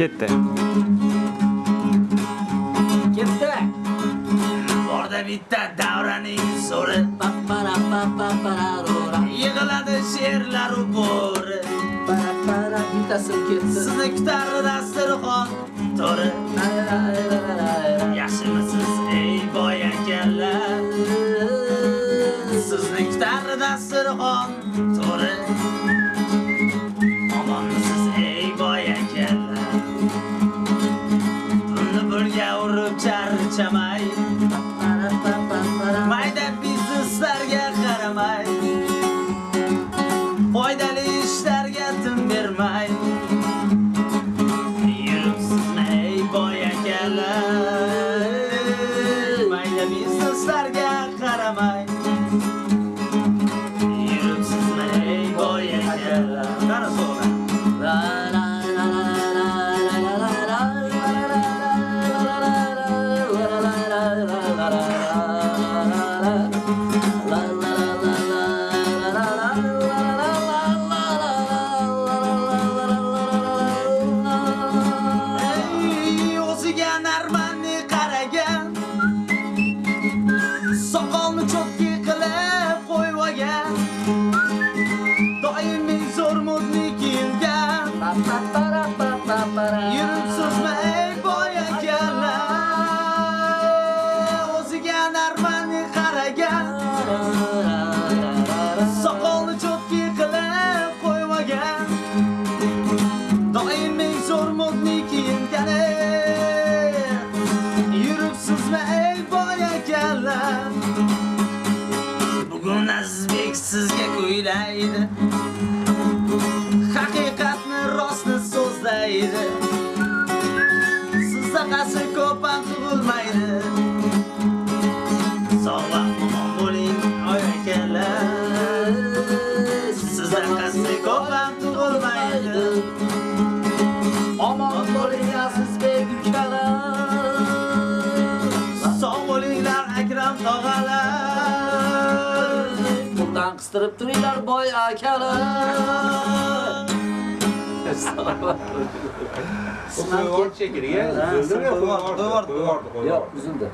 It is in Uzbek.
Ketdi. Ketdi. Borda bitta davraning so'ri Pappara pappararora. Yig'iladi she'rlar u bo'ri Para para bittasi ketdi. Sizni kutar dasturxon to'ri Yaxshimisiz ey boy akalar Sizni kutar dasturxon to'ri charchamay Para. Mayda bizneslarga qaramay. Foydali ishlarga tim bermay. Yuribsizmi ey boy akalar? Mayda bizneslarga qaramay. O'zbek sizga kuylaydi Haqiqatni rostni so'zlaydi Sizda qasi ko'p ham tug'ilmaydi Sog' va omon bo'ling oy akalar Sizda ko'p ham tug'ilmaydi Omon bo'ling Azizbek ukalar Sog' bo'linglar Akram tog'alar Kıstırıp duruyorlar boy akalı. Sınav çekir ya. Sınav çekir ya. Sınav çekir ya. Sınav çekir ya. Sınav çekir ya. Sınav çekir ya. Sınav çekir ya.